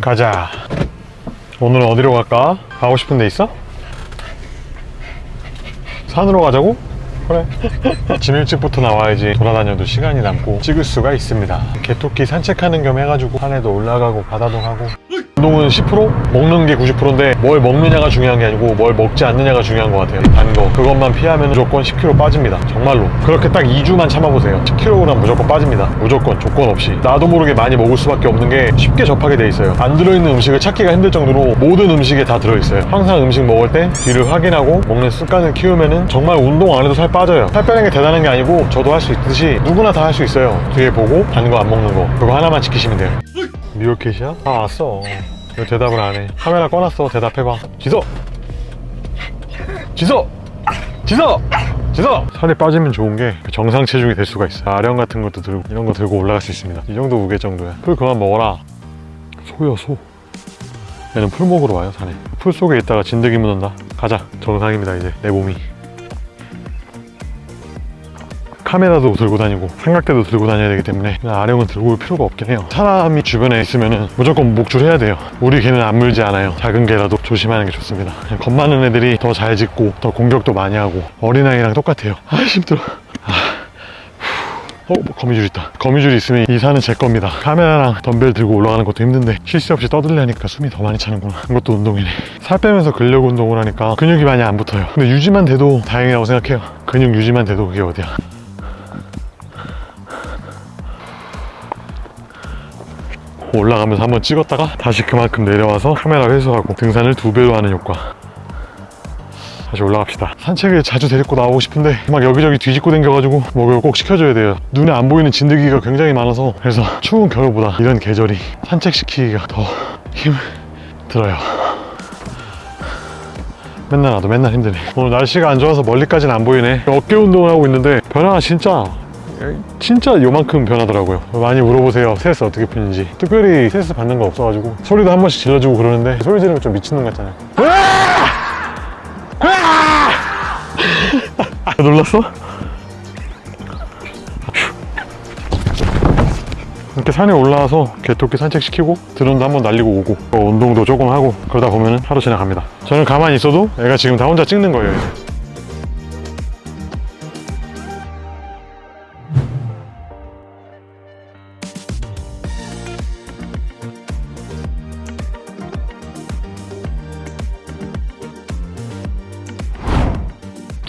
가자 오늘은 어디로 갈까? 가고 싶은 데 있어? 산으로 가자고? 그래 아침 일찍부터 나와야지 돌아다녀도 시간이 남고 찍을 수가 있습니다 개토끼 산책하는 겸 해가지고 산에도 올라가고 바다도 가고 운동은 10% 먹는 게 90%인데 뭘 먹느냐가 중요한 게 아니고 뭘 먹지 않느냐가 중요한 것 같아요. 단 거. 그것만 피하면 무조건 10kg 빠집니다. 정말로. 그렇게 딱 2주만 참아보세요. 10kg 무조건 빠집니다. 무조건. 조건 없이. 나도 모르게 많이 먹을 수밖에 없는 게 쉽게 접하게 돼 있어요. 안 들어있는 음식을 찾기가 힘들 정도로 모든 음식에 다 들어있어요. 항상 음식 먹을 때 뒤를 확인하고 먹는 습관을 키우면 은 정말 운동 안 해도 살 빠져요. 살 빼는 게 대단한 게 아니고 저도 할 수 있듯이 누구나 다 할 수 있어요. 뒤에 보고 단 거 안 먹는 거. 그거 하나만 지키시면 돼요 미어캣이야? 다 왔어. 왜 대답을 안해? 카메라 꺼놨어. 대답해봐. 지서 지서 지서 지서 살이 빠지면 좋은 게 정상 체중이 될 수가 있어. 아령 같은 것도 들고 이런 거 들고 올라갈 수 있습니다. 이 정도 무게 정도야. 풀 그만 먹어라. 소야 소. 얘는 풀 먹으러 와요 산에 풀 속에 있다가 진드기 묻는다. 가자. 정상입니다 이제. 내 몸이 카메라도 들고 다니고 삼각대도 들고 다녀야 되기 때문에 아령은 들고 올 필요가 없긴 해요 사람이 주변에 있으면 무조건 목줄 해야 돼요 우리 개는 안 물지 않아요 작은 개라도 조심하는 게 좋습니다 겁 많은 애들이 더 잘 짖고 더 공격도 많이 하고 어린아이랑 똑같아요 아 힘들어 아. 어, 뭐 거미줄 있다. 거미줄이 있으면 이 산은 제 겁니다. 카메라랑 덤벨 들고 올라가는 것도 힘든데 쉴새 없이 떠들려니까 숨이 더 많이 차는구나. 이것도 운동이네. 살 빼면서 근력 운동을 하니까 근육이 많이 안 붙어요. 근데 유지만 돼도 다행이라고 생각해요. 근육 유지만 돼도 그게 어디야. 올라가면서 한번 찍었다가 다시 그만큼 내려와서 카메라 회수하고 등산을 두 배로 하는 효과. 다시 올라갑시다. 산책을 자주 데리고 나오고 싶은데 막 여기저기 뒤집고 댕겨가지고 목욕을 꼭 시켜줘야 돼요. 눈에 안 보이는 진드기가 굉장히 많아서 그래서 추운 겨울보다 이런 계절이 산책시키기가 더 힘을 들어요. 맨날 나도 맨날 힘드네. 오늘 날씨가 안 좋아서 멀리까지는 안 보이네. 어깨 운동을 하고 있는데 변화가 진짜 진짜 요만큼 변하더라고요. 많이 물어보세요. 스트레스 어떻게 푸는지. 특별히 스트레스 받는 거 없어가지고. 소리도 한 번씩 질러주고 그러는데 소리 지르면 좀 미친놈 같잖아요. 놀랐어? 이렇게 산에 올라와서 개토끼 산책시키고 드론도 한번 날리고 오고 또 운동도 조금 하고 그러다 보면 하루 지나갑니다. 저는 가만히 있어도 애가 지금 다 혼자 찍는 거예요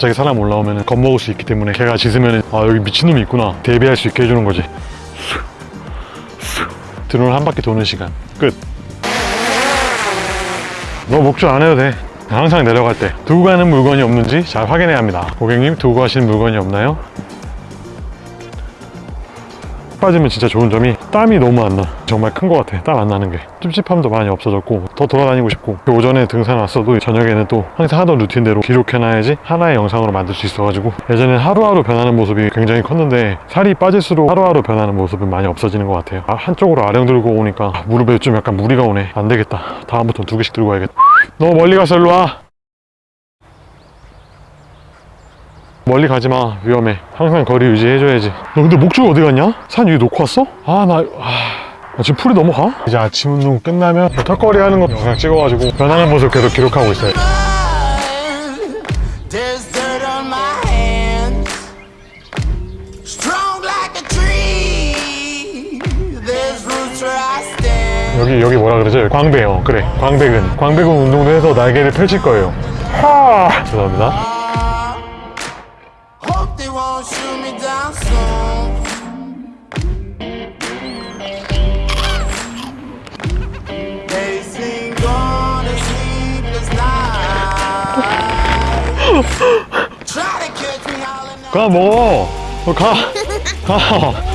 갑자기 사람 올라오면 겁먹을 수 있기 때문에 걔가 짖으면 아 여기 미친놈이 있구나. 대비할 수 있게 해주는 거지. 드론을 한 바퀴 도는 시간. 끝. 너 목줄 안 해도 돼. 항상 내려갈 때. 두고 가는 물건이 없는지 잘 확인해야 합니다. 고객님 두고 가시는 물건이 없나요? 빠지면 진짜 좋은 점이 땀이 너무 안 나. 정말 큰 것 같아. 땀 안 나는 게. 찝찝함도 많이 없어졌고 더 돌아다니고 싶고 그 오전에 등산 왔어도 저녁에는 또 항상 하던 루틴대로 기록해놔야지 하나의 영상으로 만들 수 있어가지고 예전엔 하루하루 변하는 모습이 굉장히 컸는데 살이 빠질수록 하루하루 변하는 모습은 많이 없어지는 것 같아요. 아, 한쪽으로 아령 들고 오니까 무릎에 좀 약간 무리가 오네. 안 되겠다. 다음부터는 두 개씩 들고 와야겠다. 너무 멀리 가서 일로 와. 멀리 가지마 위험해 항상 거리 유지해줘야지 너 근데 목줄 어디 갔냐? 산 위에 놓고 왔어? 아나 아, 아, 지금 풀이 넘어가? 이제 아침 운동 끝나면 턱걸이 하는 거 영상 찍어가지고 변하는 모습 계속 기록하고 있어요. 여기 여기 뭐라 그러죠? 광배요 그래 광배근 광배근 운동도 해서 날개를 펼칠 거예요 하 죄송합니다 to. 가 먹어 어, 가 가.